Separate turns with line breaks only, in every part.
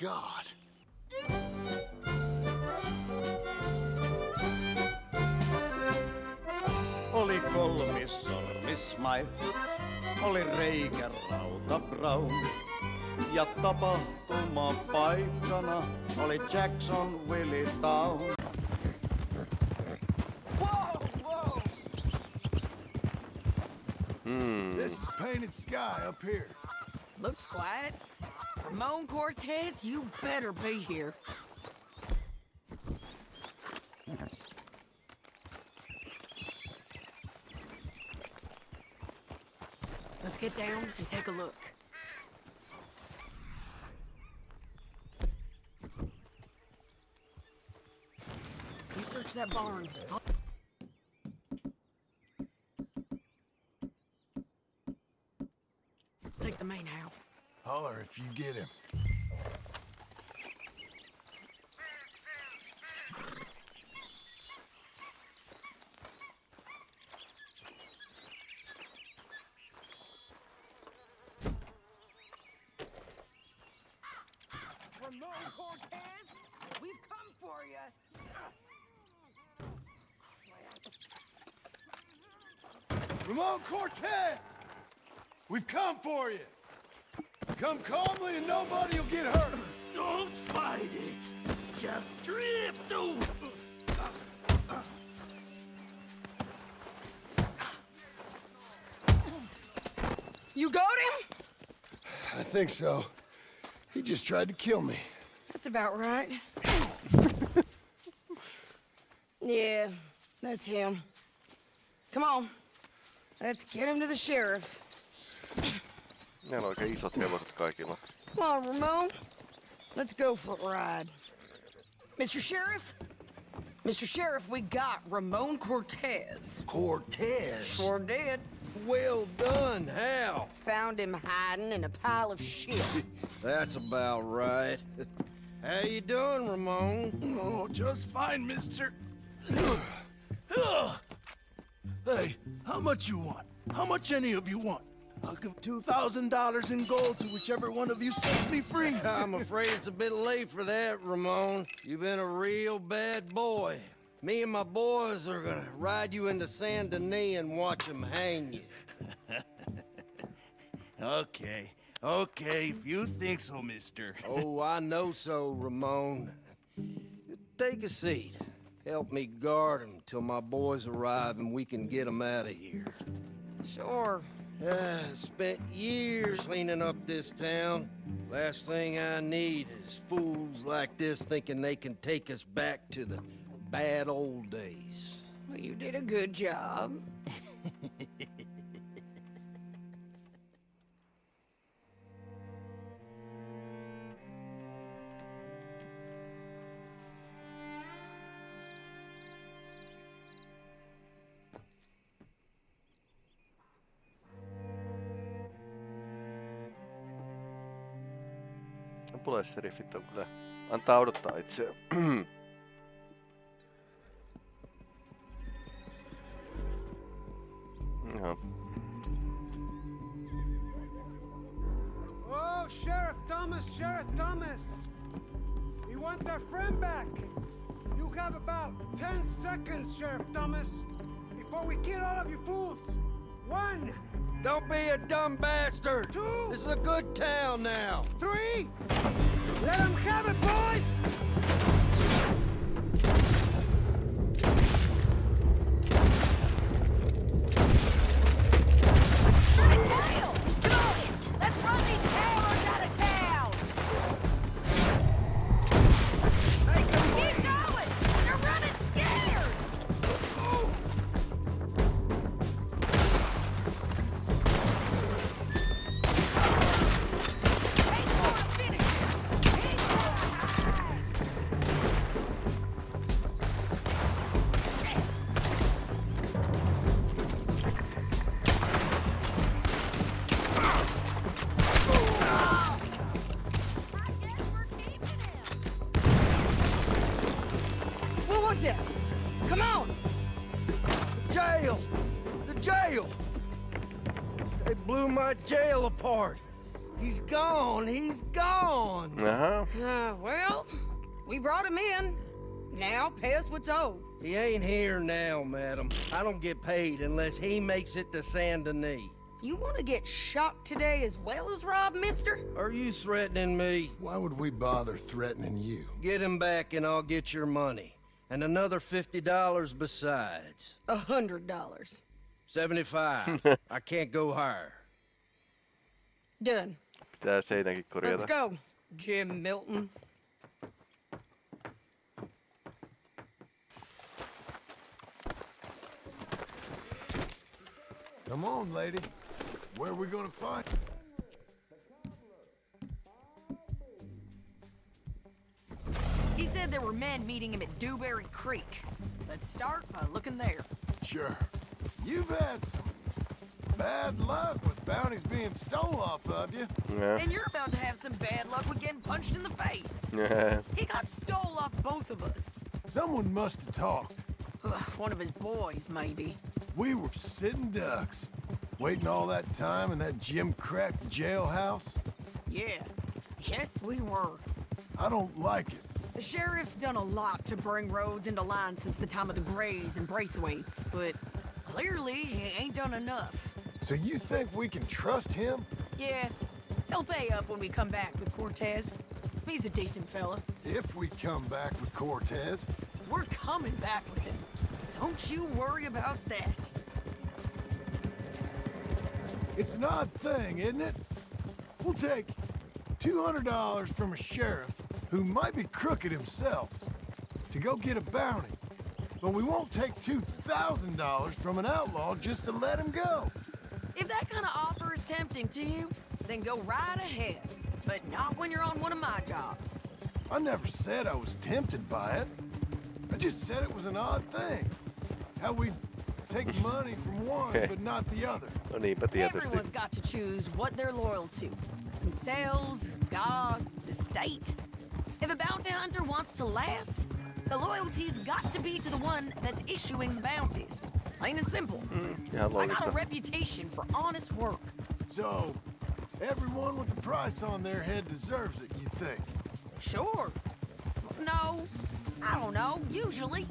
God.
Oli kolmissormis Smile, oli reikä rauta Brown. Ja tapahtuma paikkana oli Jackson Willie Town.
Whoa, whoa!
This is painted sky up here.
Looks quiet. Ramon Cortez, you better be here. Let's get down and take a look. You search that barn. I'll- Take the main house.
Holler if you get him.
Ramon Cortez, we've come for you.
Ramon Cortez! We've come for you! Come calmly and nobody will get hurt!
Don't fight it. Just drift over.
You got him?
I think so. He just tried to kill me.
That's about right. yeah, that's him. Come on. Let's get him to the sheriff.
Ne on oikein isot hevoset kaikilla.
Come on, Ramon. Let's go for a ride. Mr. Sheriff? Mr. Sheriff, we got Ramon Cortez.
Cortez.
Sure did.
Well done. How?
Found him hiding in a pile of shit.
That's about right. How you doing, Ramon?
Oh, just fine, mister. hey, how much you want? How much any of you want? I'll give $2,000 in gold to whichever one of you sets me free.
I'm afraid it's a bit late for that, Ramon. You've been a real bad boy. Me and my boys are gonna ride you into San Denis and watch them hang you.
okay, okay, if you think so, mister.
Oh, I know so, Ramon. Take a seat. Help me guard him till my boys arrive and we can get them out of here.
Sure.
Ah, spent years cleaning up this town. Last thing I need is fools like this thinking they can take us back to the bad old days.
Well, you did a good job.
Pulesseriffit on kyllä... Antaa odottaa itseään. Joo.
Oh, Sheriff Thomas, Sheriff Thomas! We want our friend back! You have about 10 seconds, Sheriff Thomas, before we kill all of you fools! One,
Don't be a dumb bastard!
Two.
This is a good town now!
three! Let them have it, boys!
Jail! The jail! They blew my jail apart. He's gone. He's gone.
Jaha.
Uh, well, we brought him in. Now pay us what's owed.
He ain't here now, madam. I don't get paid unless he makes it to Saint Denis.
You want to get shot today as well as Rob, mister?
Are you threatening me?
Why would we bother threatening you?
Get him back and I'll get your money. And another $50 besides.
A hundred dollars.
75. I can't go higher.
Done.
Pitää seinäkin
Let's go, Jim Milton.
Come on, lady. Where are we gonna find?
He said there were men meeting him at Dewberry Creek. Let's start by looking there.
Sure. You've had some bad luck with bounties being stole off of you.
Yeah.
And you're about to have some bad luck with getting punched in the face.
Yeah.
He got stole off both of us.
Someone must have talked.
One of his boys, maybe.
We were sitting ducks, waiting all that time in that Jim Crack jailhouse.
Yeah. Yes, we were.
I don't like it.
The sheriff's done a lot to bring Rhodes into line since the time of the Grays and Braithwaites, but clearly he ain't done enough.
So you think we can trust him?
Yeah, he'll pay up when we come back with Cortez. He's a decent fella.
If we come back with Cortez.
We're coming back with him. Don't you worry about that.
It's an odd thing, isn't it? We'll take $200 from a sheriff who might be crooked himself to go get a bounty. But we won't take $2,000 from an outlaw just to let him go.
If that kind of offer is tempting to you, then go right ahead. But not when you're on one of my jobs.
I never said I was tempted by it. I just said it was an odd thing. How we take money from one but not the other.
No niinpä tietysti.
Everyone's got to choose what they're loyal to. Themselves, God, the state. If a bounty hunter wants to last, the loyalty's got to be to the one that's issuing the bounties. Plain and simple.
Ihan
I got a reputation for honest work.
So, everyone with a price on their head deserves it, you think?
Sure. No, I don't know, usually.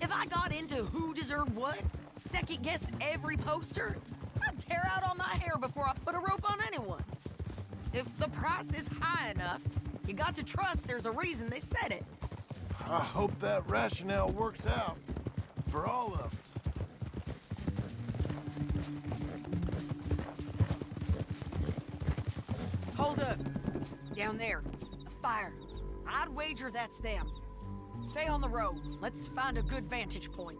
If I got into who deserved what, second guessed every poster, I'd tear out all my hair before I put a rope on anyone. If the price is high enough, you got to trust there's a reason they said it.
I hope that rationale works out for all of us.
I'd wager that's them. Stay on the road. Let's find a good vantage point.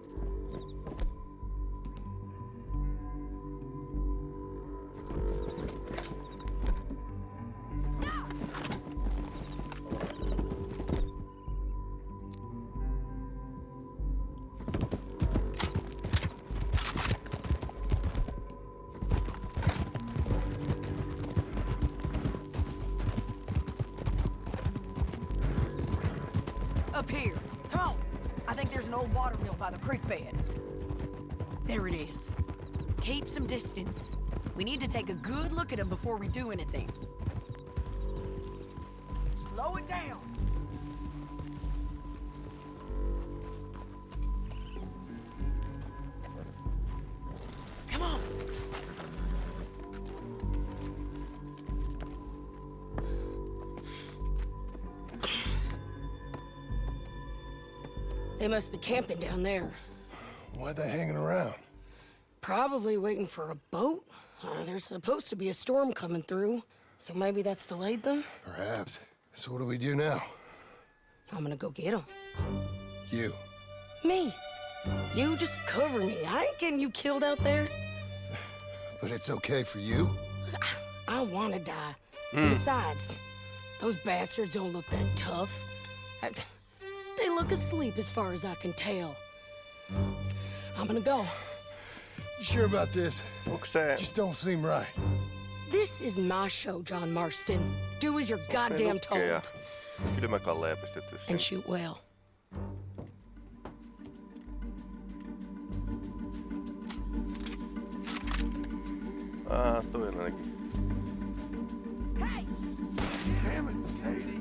Look at him before we do anything. Slow it down. Come on. They must be camping down there.
Why are they hanging around?
Probably waiting for a boat. Uh, there's supposed to be a storm coming through, so maybe that's delayed them.
Perhaps. So what do we do now?
I'm gonna go get them.
You.
Me. You just cover me. I ain't getting you killed out there.
But it's okay for you?
I wanna die. Besides, those bastards don't look that tough. I- they look asleep as far as I can tell. I'm gonna go.
You sure about this?
Onko se...
Just don't seem right.
This is my show, John Marston. Do as you're
se
goddamn
nukkeja?
told.
Kylmäkalleja pistetty
And shoot well.
Ah, toi on ainakin.
Hey!
Damn it, Sadie.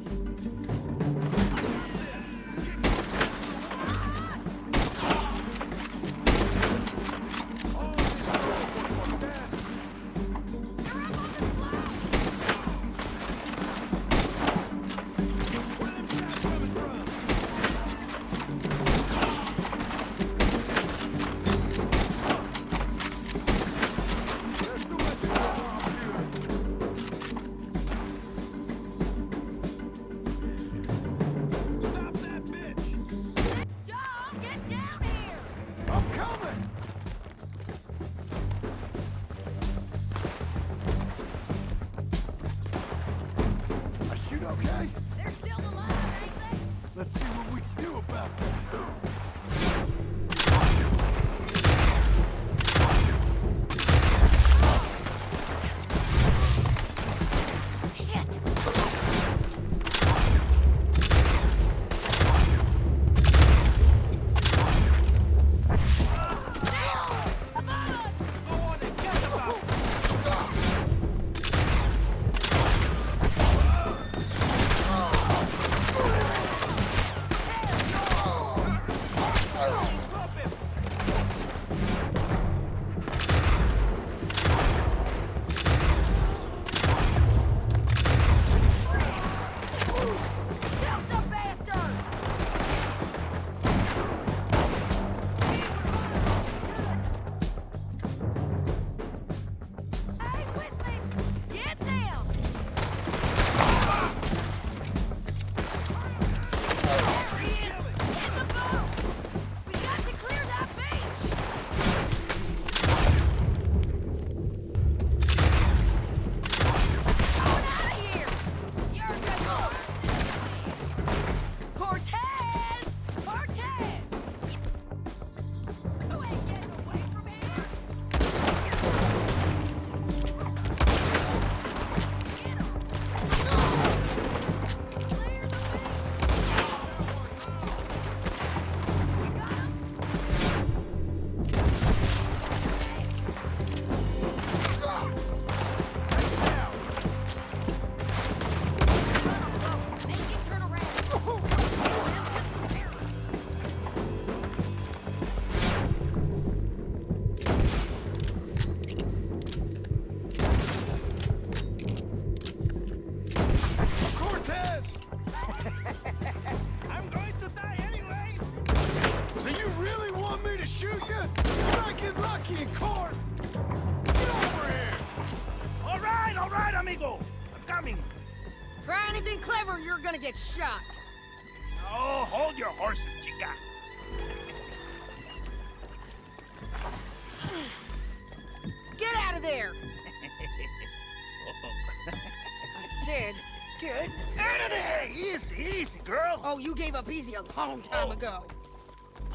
Long time oh. ago.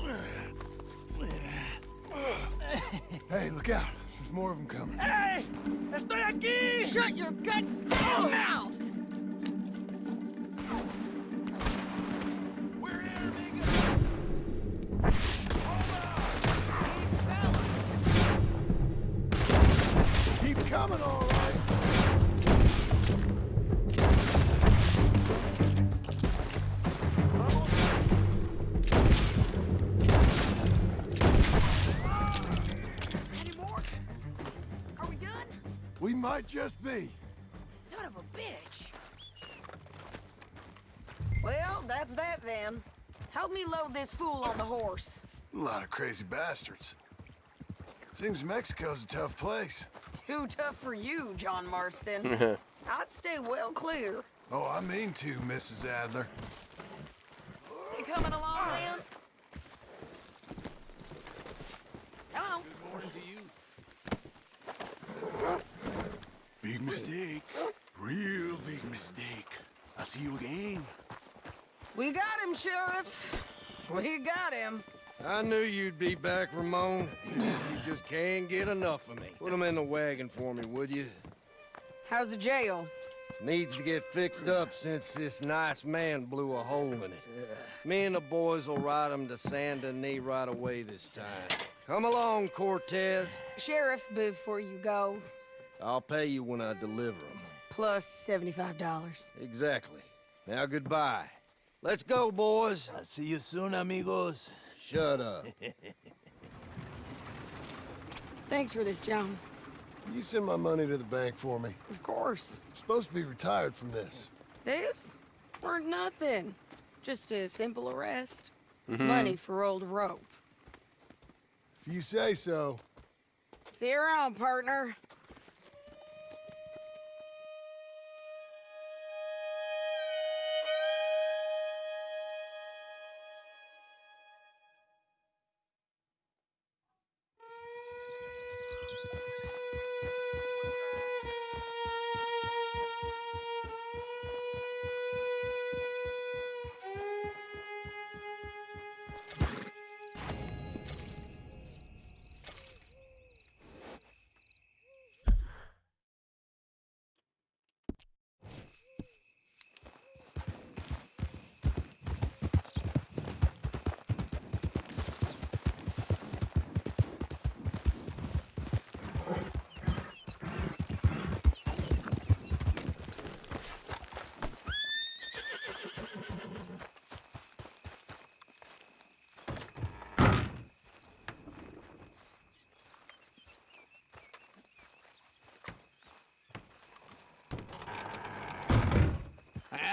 Hey, look out. There's more of them coming. Just be.
Son of a bitch. Well, that's that then. Help me load this fool on the horse.
A lot of crazy bastards. Seems Mexico's a tough place.
Too tough for you, John Marston. I'd stay well clear.
Oh, I mean to, Mrs. Adler.
You coming along, man?
Big mistake. Real big mistake. I'll see you again.
We got him, Sheriff. We got him.
I knew you'd be back, Ramon. You just can't get enough of me. Put him in the wagon for me, would you?
How's the jail?
Needs to get fixed up since this nice man blew a hole in it. Me and the boys will ride him to Saint Denis right away this time. Come along, Cortez.
Sheriff, before you go,
I'll pay you when I deliver them.
plus $75.
Exactly. Now goodbye. Let's go, boys.
I'll see you soon, amigos.
Shut up.
Thanks for this, John.
You send my money to the bank for me.
Of course.
I'm supposed to be retired from this.
This? Weren't nothing. Just a simple arrest. Mm-hmm. Money for old rope.
If you say so.
See you around, partner.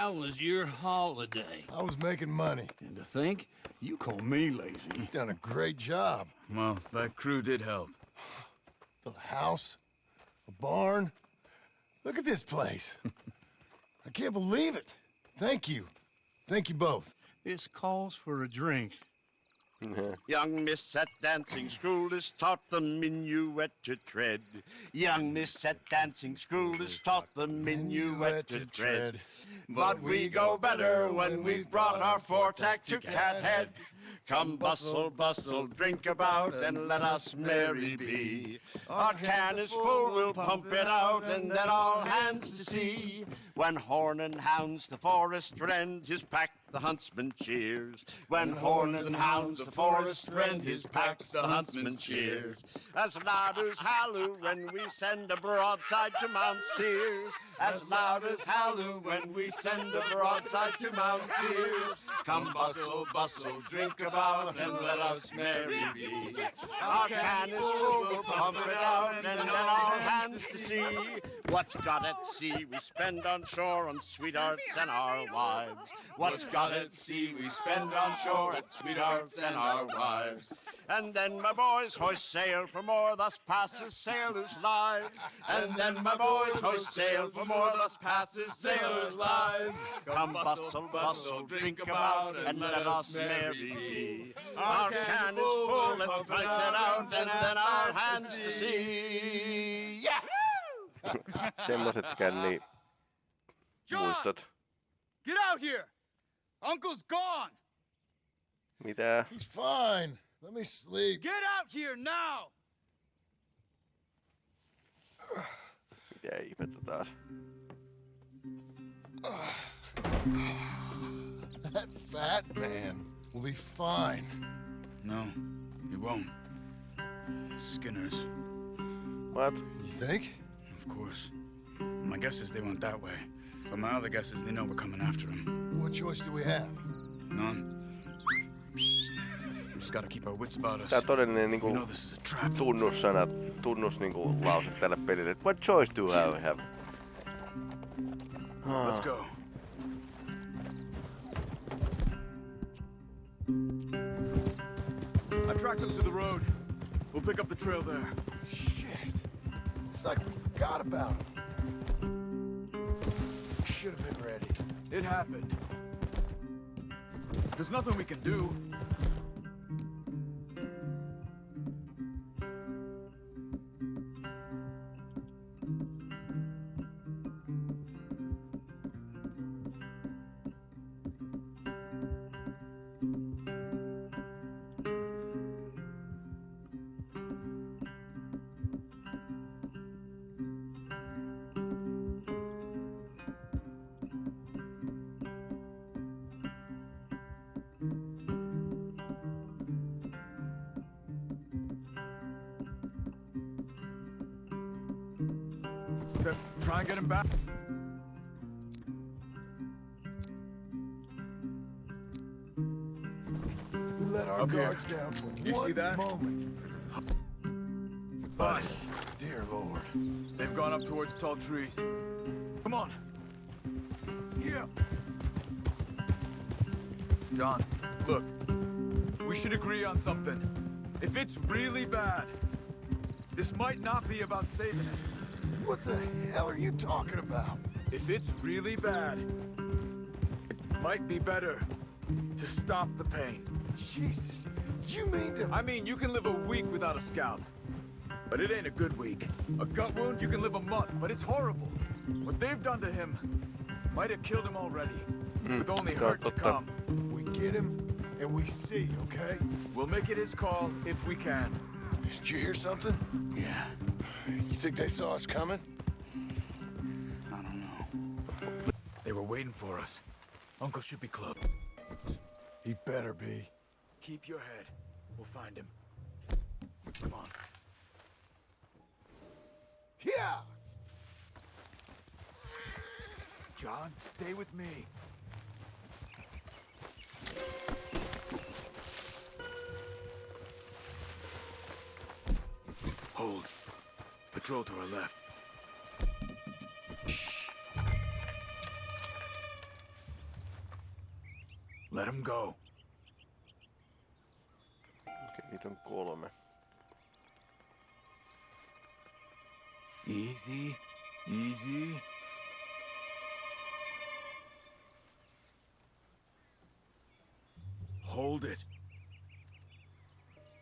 How was your holiday?
I was making money.
And to think, you call me lazy.
You've done a great job.
Well, that crew did help.
Built a house, a barn. Look at this place. I can't believe it. Thank you. Thank you both.
This calls for a drink.
Young miss at dancing school is taught the minuet to tread. Young miss at dancing school is taught the minuet to tread. But we go better when we've brought our fore-tack to Cathead. Come bustle, bustle, drink about, and let us merry be. Our can is full, we'll pump it out, and then all hands to sea. When horn and hounds the forest rend, his pack the huntsman cheers. When horn and hounds the forest rend, his pack the huntsman cheers. As loud as halloo when we send a broadside to Mount Sears. As loud as halloo when we send a broadside to Mount Sears. Come bustle, bustle, drink about, and let us merry be. Our can is full, we'll pump it out, and then all hands to sea. What's got at sea we spend on shore on sweethearts and our wives. What's got at sea we spend on shore at sweethearts and our wives. And then my boys hoist sail for more, thus passes sailors' lives. And then my boys hoist sail for more, thus passes sailors' lives. Come bustle, bustle, drink about, and let us merry be. Our can is full, let's drink it out, and then our hands to see. Yeah!
Semmosetkään niin muistot.
Get out here! Uncle's gone!
Mitä?
He's fine. Let me sleep.
Get out here now!
Mitä ihmettä taas?
That fat man will be fine.
No, he won't. Skinners,
What?
You think?
Of course. My guess is they went that way. But my other guess is they know we're coming after them.
What choice do we have?
None. We just gotta keep our wits about us.
Tää on todellinen
We
niinku
know this is a trap.
tunnussana, tunnus niinku lause tälle pelille. et What choice do I have?
Let's go. I tracked them to the road. We'll pick up the trail there.
Shit. It's like we forgot about him. Should have been ready.
It happened. There's nothing we can do. to try and get him back.
We let our
Up
guards here. down for
you
one
see that?
moment.
But,
dear lord,
they've gone up towards tall trees. Come on.
Yeah.
John, look, we should agree on something. If it's really bad, this might not be about saving it.
What the hell are you talking about?
If it's really bad, it might be better to stop the pain.
Jesus. You mean to...
I mean, you can live a week without a scalp. But it ain't a good week. A gut wound, you can live a month, but it's horrible. What they've done to him might have killed him already. With only hurt to come.
We get him, and we see, okay?
We'll make it his call if we can.
Did you hear something?
Yeah,
You think they saw us coming?
I don't know.
They were waiting for us. Uncle should be close.
He better be.
Keep your head. We'll find him. Come on.
Yeah!
John, stay with me. Hold. Patrol to our left. Shh. Let him go.
Okei, niitä on kolme.
Easy. Easy. Hold it.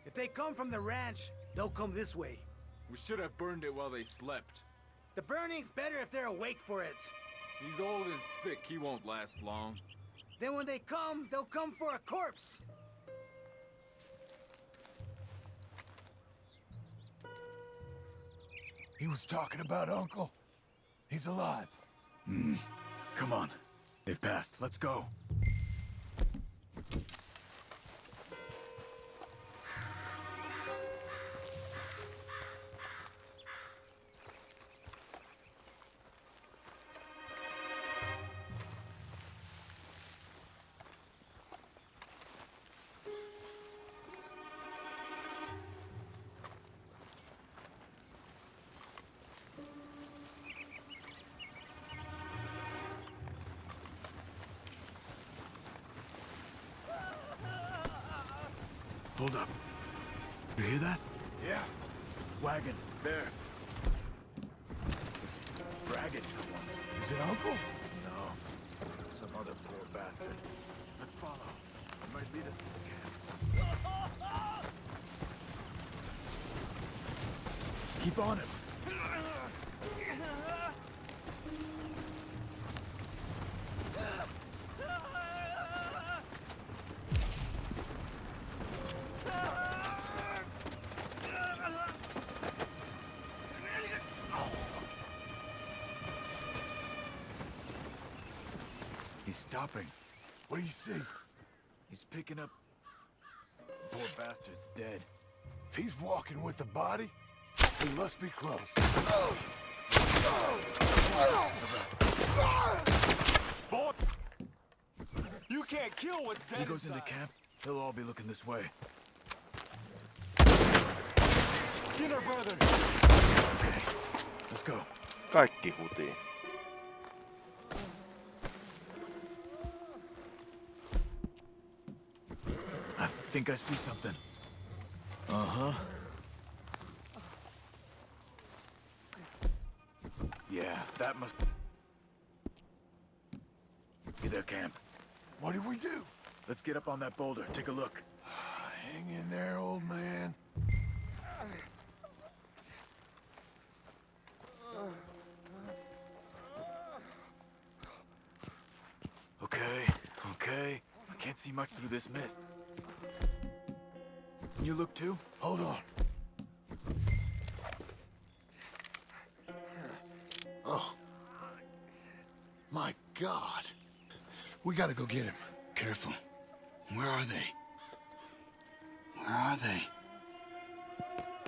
If they come from the ranch, they'll come this way.
We should have burned it while they slept.
The burning's better if they're awake for it.
He's old and sick, he won't last long.
Then when they come, they'll come for a corpse.
He was talking about Uncle. He's alive. Hmm.
Come on. They've passed. Let's go. Hold up. You hear that?
Yeah.
Wagon. There. Dragging someone.
Is it Uncle?
No. Some other poor bastard. Let's follow. It might lead us to the camp. Keep on him. Stopping.
What do you see?
He's picking up. Poor bastard's dead.
If he's walking with the body, he must be close.
Boy! You can't kill what's dead. He goes into camp. They'll all be looking this way. Skinner brother. Okay, let's go.
Kaikki hutiin.
Think I see something. Uh-huh. Yeah, that must be their camp.
What do we do?
Let's get up on that boulder. Take a look.
Hang in there, old man.
Okay, okay. I can't see much through this mist. Can you look too?
Hold on. Oh. My God. We gotta go get him.
Careful. Where are they? Where are they?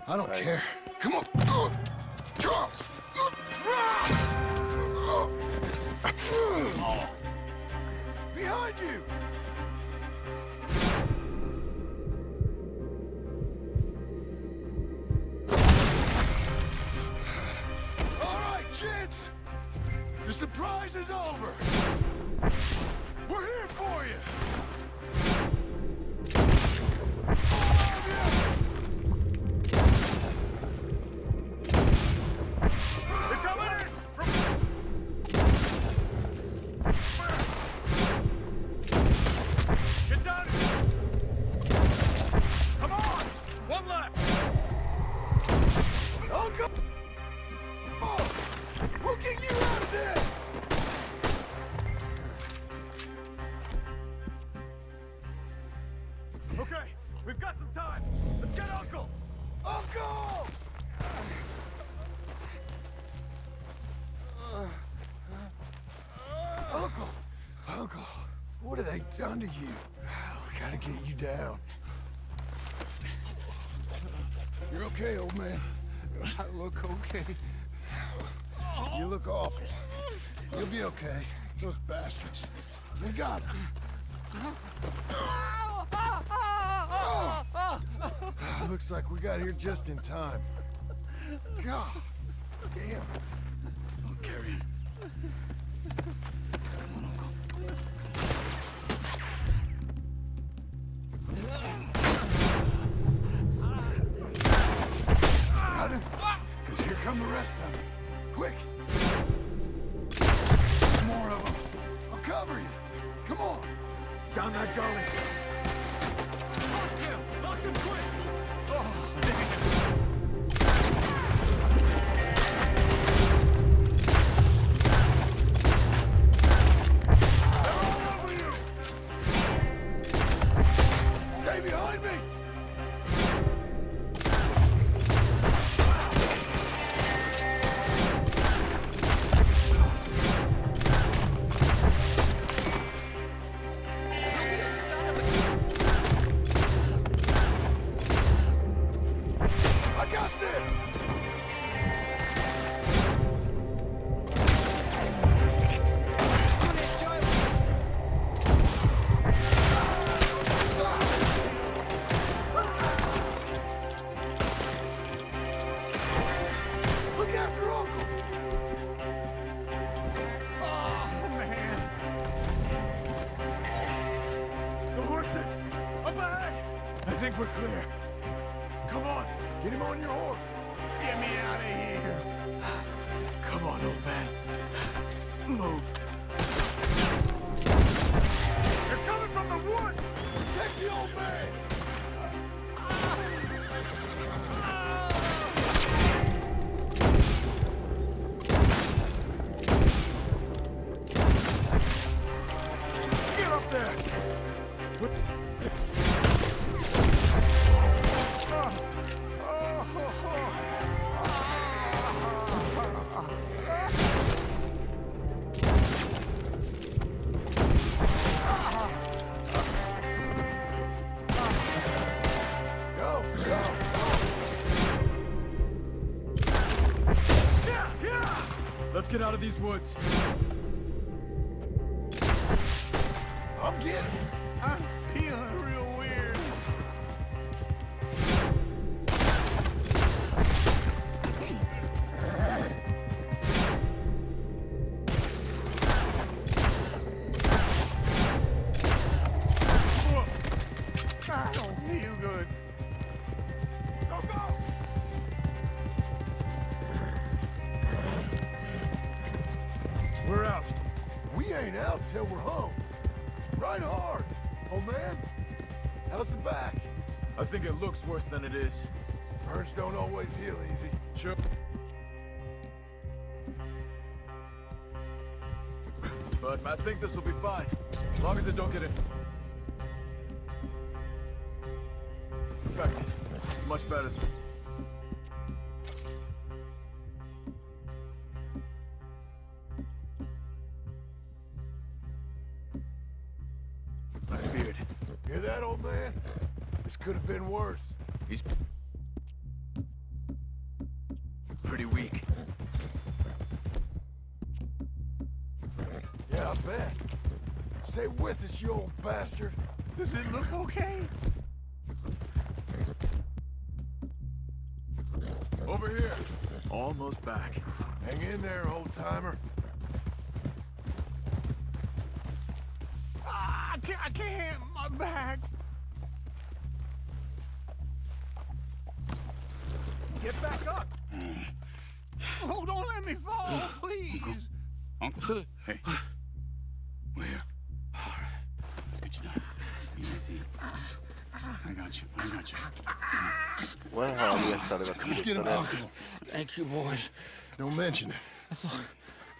I don't
Right.
care. Come on. Charles. Behind you. surprise is over! We're here for you! All of you! Under you. Gotta get you down. You're okay, old man.
I look okay.
You look awful. You'll be okay. Those bastards. We got them. Oh. Looks like we got here just in time. God damn it.
I'll carry him.
Let's get out of these woods.
I'm getting...
I'm feeling worse than it is.
Burns don't always heal easy.
Sure. But I think this will be fine. As long as it don't get in. over here. Almost back.
Hang in there, old-timer. Ah,
I can't, I can't, my back.
Get back up. Mm.
Oh, don't let me fall, please.
Uncle. hey.
Vanhaa miestä olivat
Let's get him
kiittäneet.
comfortable.
Thank you, boys.
Don't mention it.
I thought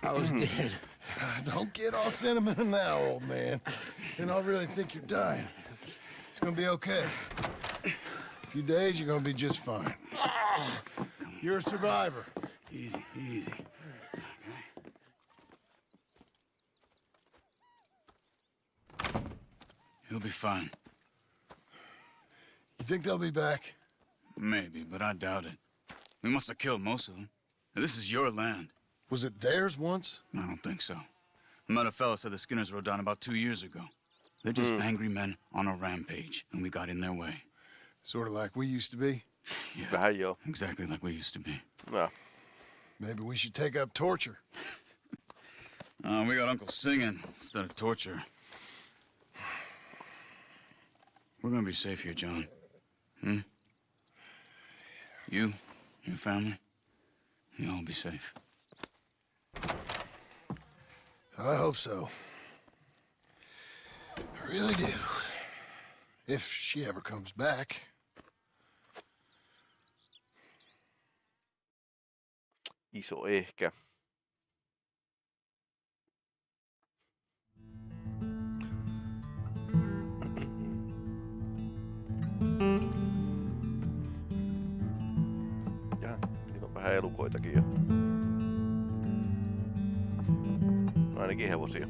I was hmm. dead.
Don't get all sentimental now, old man. And I really think you're dying. It's gonna be okay. A few days, you're gonna be just fine. You're a survivor.
Easy, easy. Okay. He'll be fine.
You think they'll be back?
Maybe, but I doubt it. We must have killed most of them. This is your land.
Was it theirs once?
I don't think so. I met a fella said the Skinners rode down about two years ago. They're just angry men on a rampage, and we got in their way.
Sort of like we used to be.
Yeah,
Vähän joo.
exactly like we used to be.
No.
Maybe we should take up torture.
Uh, we got Uncle singing instead of torture. We're gonna be safe here, John. Hmm? You, your family, you all be safe.
I hope so. I really do. If she ever comes back.
Iso ehkä. Vähän elukoitakin. No ainakin hevosia.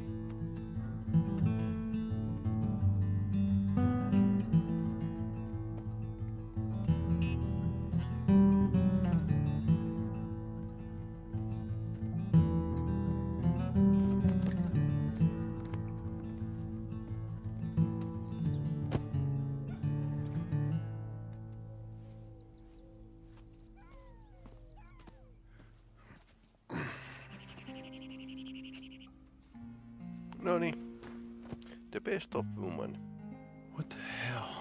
The woman.
What the hell?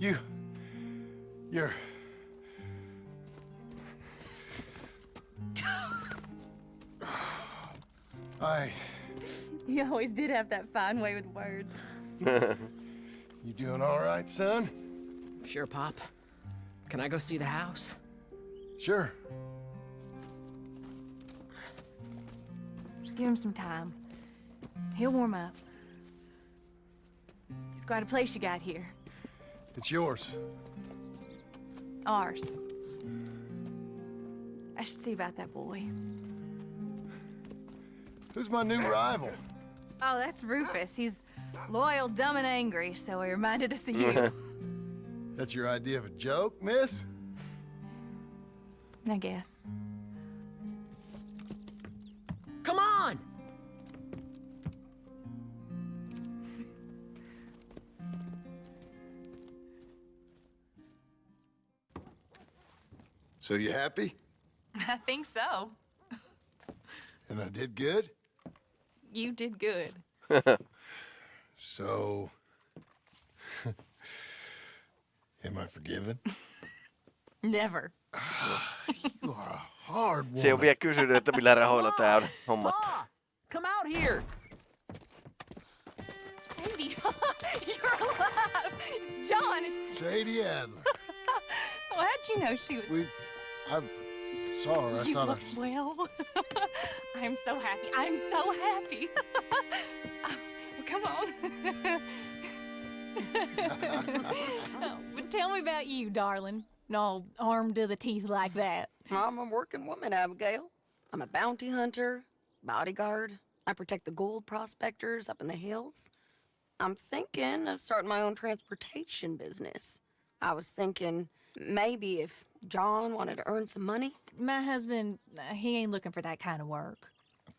You. You're. I.
You always did have that fine way with words.
You doing all right, son?
Sure, Pop. Can I go see the house?
Sure.
Give him some time. He'll warm up. It's quite a place you got here.
It's yours.
Ours. I should see about that boy.
Who's my new rival?
Oh, that's Rufus. He's loyal, dumb, and angry, so he reminded us of you.
That's your idea of a joke, miss?
I guess.
So you happy?
I think so.
And I did good?
You did good.
So. Am I forgiven?
Never.
You are a hard woman.
Se on vielä kysynyt, että millä rahoilla tää on hommattu.
Pa! Come out here!
Sadie, you're alive! John, it's...
Sadie Adler.
Well, how'd you know she was...
We. I saw her. I
you
thought I.
look well. I'm so happy. I'm so happy. Uh, well, come on. Oh, but tell me about you, darling. All armed to the teeth like that.
I'm a working woman, Abigail. I'm a bounty hunter, bodyguard. I protect the gold prospectors up in the hills. I'm thinking of starting my own transportation business. I was thinking maybe if John wanted to earn some money.
My husband, he ain't looking for that kind of work.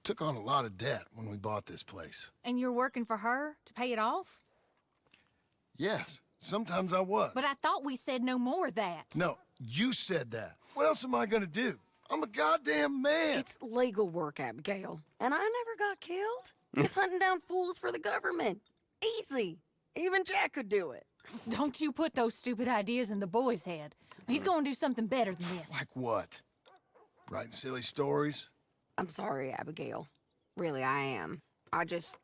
Took on a lot of debt when we bought this place.
And you're working for her to pay it off?
Yes, sometimes I was.
But I thought we said no more of that.
No, you said that. What else am I gonna do? I'm a goddamn man.
It's legal work, Abigail. And I never got killed. It's hunting down fools for the government. Easy. Even Jack could do it.
Don't you put those stupid ideas in the boy's head. He's gonna do something better than this.
Like what? Writing silly stories?
I'm sorry, Abigail. Really, I am. I just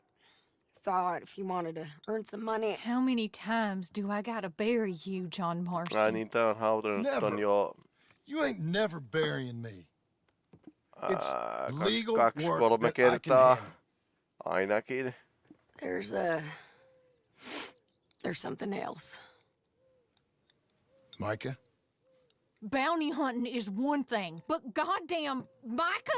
thought if you wanted to earn some money.
How many times do I gotta bury you, John Marston?
Ai niin, tää on hautunut
Never.
ton jo
You ain't never burying me. It's
ää, kaks,
legal
kaksi,
work that I can
kertaa.
handle.
Ainakin.
There's a. There's something else.
Micah?
Bounty hunting is one thing, but goddamn, Micah?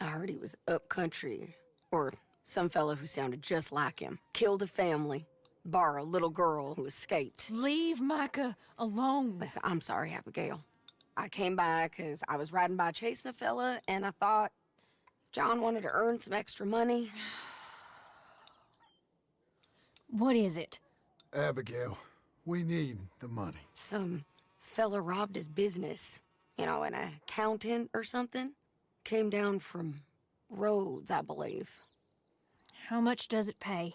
I heard he was up country, or some fellow who sounded just like him. Killed a family, bar a little girl who escaped.
Leave Micah alone.
Listen, I'm sorry, Abigail. I came by because I was riding by chasing a fella, and I thought John wanted to earn some extra money.
What is it?
Abigail, we need the money.
Some fella robbed his business. You know, an accountant or something. Came down from Rhodes, I believe.
How much does it pay?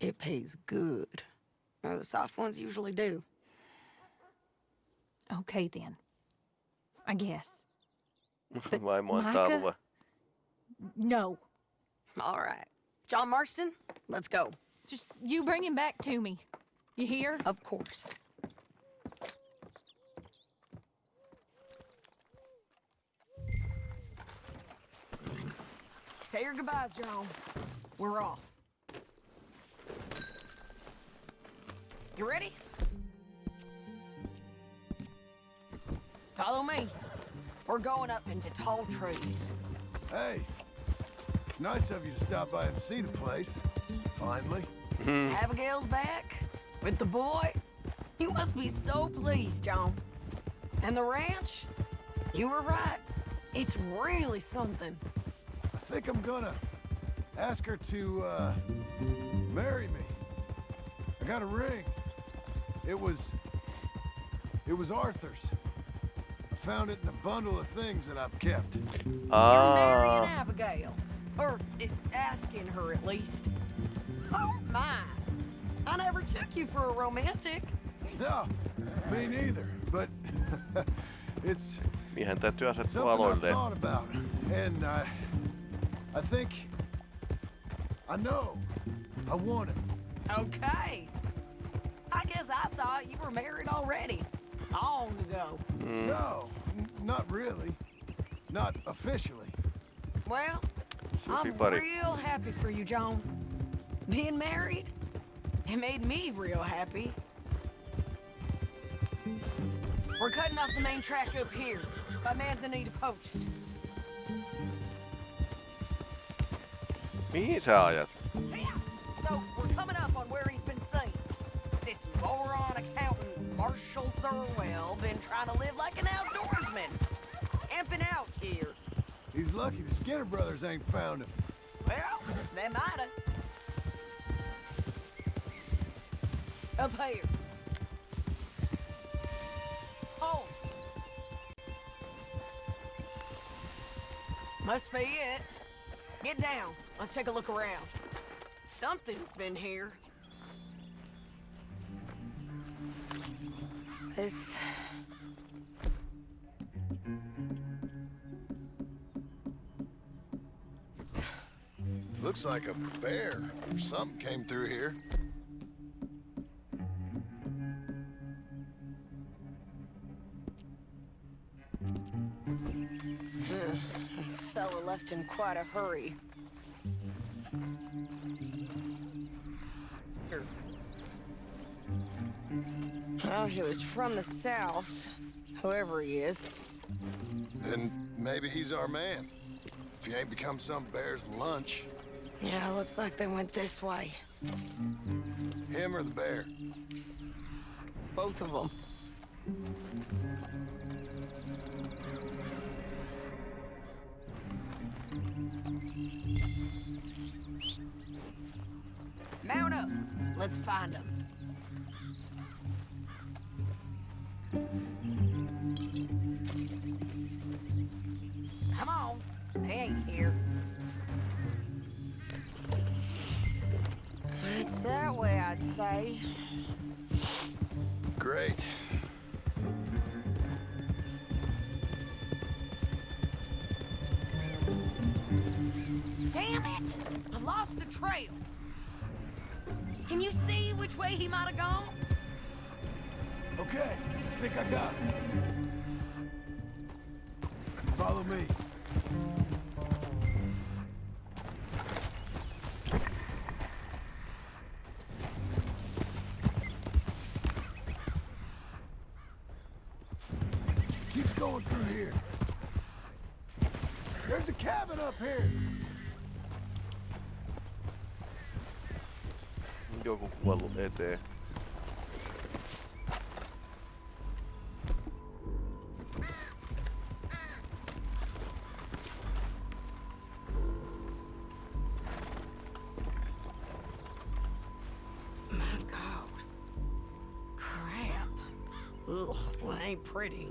It pays good. Well, the soft ones usually do.
Okay then. I guess.
Vaimo antaa
Micah? No.
All right. John Marston, let's go.
Just you bring him back to me. You hear?
Of course. Say your goodbyes, John. We're off. You ready? Follow me. We're going up into tall trees.
Hey, it's nice of you to stop by and see the place. Finally. Hmm.
Abigail's back with the boy. You must be so pleased, John. And the ranch? You were right. It's really something.
I think I'm gonna ask her to, uh, marry me. I got a ring. It was... It was Arthur's. I found it in a bundle of things that I've kept.
You're marrying Abigail. Or uh, asking her, at least. Oh, my. I never took you for a romantic.
No, me neither. But it's
miehen täytyy asettua
something I've
aloilleen.
thought about. And I... I think... I know. I want it.
Okay. I guess I thought you were married already. Long ago.
Hmm. No, not really. Not officially.
Well, I'm
Susipari.
real happy for you, John. Being married, it made me real happy. We're cutting off the main track up here by Manzanita Post.
Mihin sä ajat?
So we're coming up on where he's been seen. This moron accountant, Marshall Thurwell, been trying to live like an outdoorsman. Camping out here.
He's lucky the Skinner brothers ain't found him.
Well, they mighta. Up here. Oh. Must be it. Get down. Let's take a look around. Something's been here. This...
Looks like a bear or something came through here.
Fella left in quite a hurry. He was from the south, whoever he is.
Then maybe he's our man. If he ain't become some bear's lunch.
Yeah, looks like they went this way.
Him or the bear.
Both of them. Can you see which way he might have gone?
Okay, I think I got it. Follow me.
Joku kuollut eteen.
My God. Crap. Ugh, well, ain't pretty.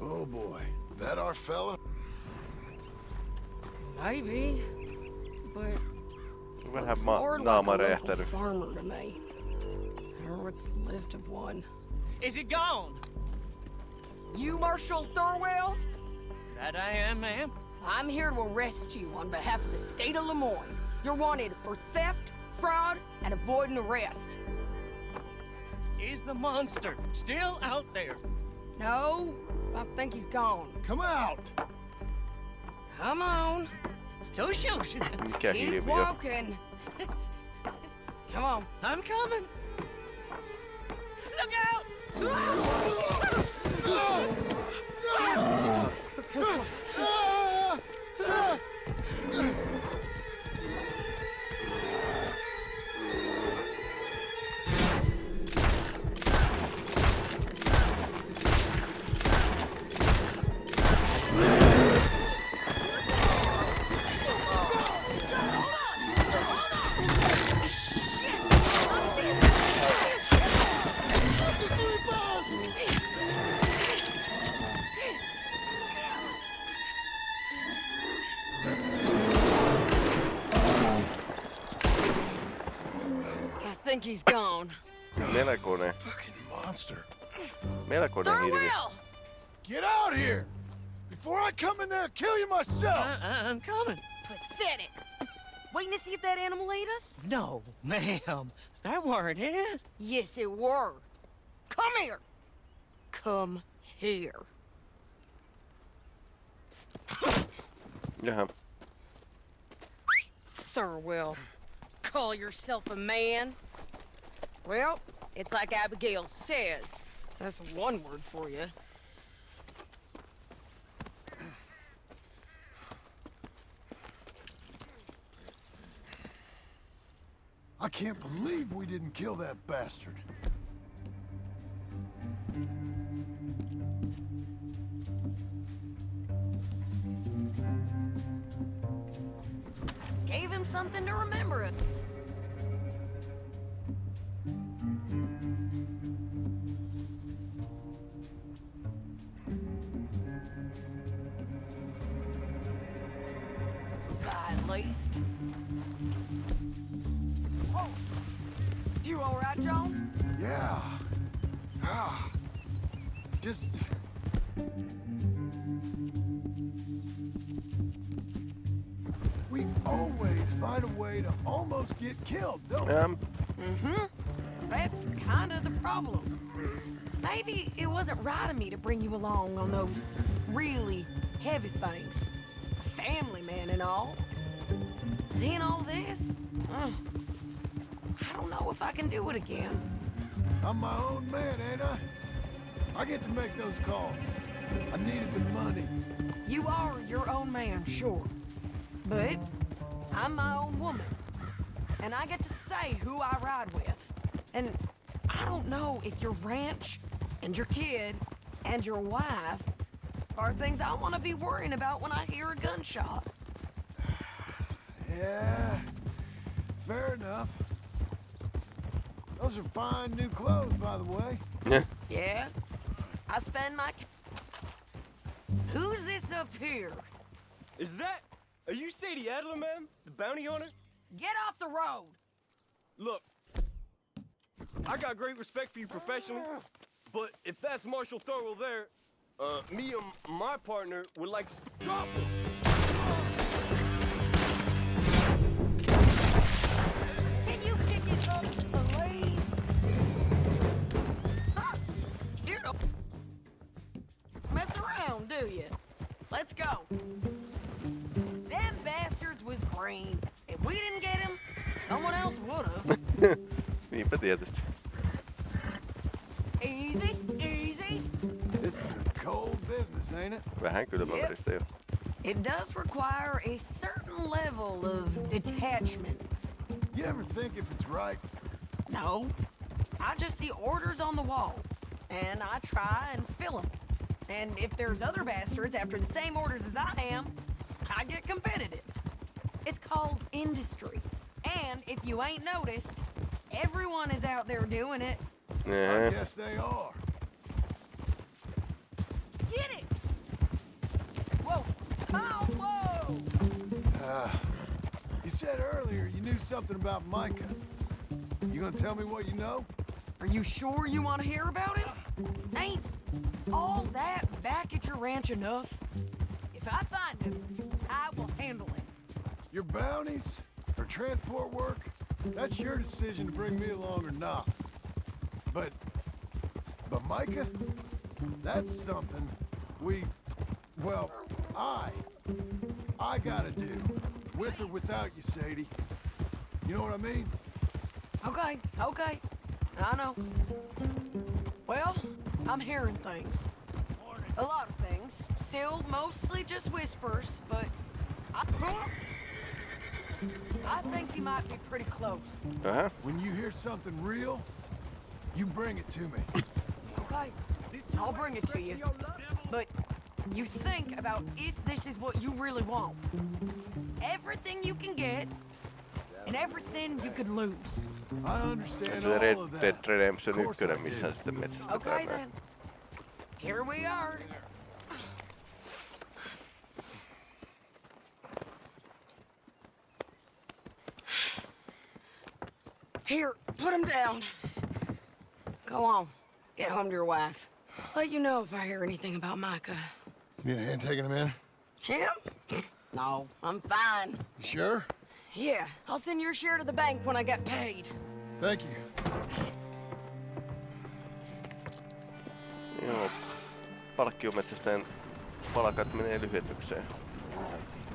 Oh boy, that our fella?
Maybe, but
Vähän
looks
ma-
more like
naama
a local farmer to me. Or what's left of one.
Is it gone?
You, Marshall Thurwell?
That I am, ma'am.
I'm here to arrest you on behalf of the state of Lemoyne. You're wanted for theft, fraud, and avoiding arrest.
Is the monster still out there?
No, I think he's gone.
Come out!
Come on.
Don't shoot.
Keep walking. Come on.
I'm coming. Look out!
Oh! monster.
melkoinen hirviö.
Get out here! Before I come in there and kill you myself!
I- I'm coming.
Pathetic. Waiting to see if that animal ate us?
No, ma'am. That weren't it.
Yes, it were. Come here. Come here.
Jaha.
Thurwell, call yourself a man? Well, it's like Abigail says. That's one word for you.
I can't believe we didn't kill that bastard.
Gave him something to remember it.
Um,
Mm-hmm. That's kind of the problem. Maybe it wasn't right of me to bring you along on those really heavy things. Family man and all. Seeing all this, uh, I don't know if I can do it again.
I'm my own man, ain't I? I get to make those calls. I needed the money.
You are your own man, sure. But I'm my own woman. And I get to say who I ride with. And I don't know if your ranch and your kid and your wife are things I want to be worrying about when I hear a gunshot.
Yeah, fair enough. Those are fine new clothes, by the way.
Yeah.
Yeah? I spend my... Who's this up here?
Is that Are you Sadie Adler, man? The bounty hunter?
Get off the road!
Look, I got great respect for you professionally, but if that's Marshall Thurwell there, uh, me and my partner would like to drop him.
Can you pick it up, please? You don't mess around, do you? Let's go. Them bastards was green. If we didn't get him, someone else would've.
Niinpä tietysti.
easy, easy.
This is a cold business, ain't it?
Vähän kylmäveristä jo.
It does require a certain level of detachment.
You ever think if it's right?
No. I just see orders on the wall, and I try and fill them. And if there's other bastards after the same orders as I am, I get competitive. It's called industry. And if you ain't noticed, everyone is out there doing it. Yeah.
I guess they are.
Get it! Whoa! Come on, whoa!
Uh, you said earlier you knew something about Micah. You gonna tell me what you know?
Are you sure you want to hear about it? Ain't all that back at your ranch enough? If I find him, I will handle it.
Your bounties or transport work? That's your decision to bring me along or not. But, but Micah, that's something we, well, I, I gotta do, with or without you, Sadie. You know what I mean?
Okay, okay. I know. Well, I'm hearing things. A lot of things. Still mostly just whispers, but I, I think he might be pretty close.
Uh-huh.
When you hear something real, you bring it to me.
Okay, I'll bring it to you. But you think about if this is what you really want. Everything you can get, and everything you could lose.
I understand all of that.
Redemption
Of course
1,
I
missä
do.
sitten metsästetään
Okay then. Here we are. Here, put him down. Go on. Get home to your wife. I'll Let you know if I hear anything about Micah.
You need a hand taking him in?
Him? No, I'm fine.
You sure?
Yeah, I'll send your share to the bank when I get paid.
Thank you.
Joo. Palkkiometsästäjän palkat menee lyhennykseen.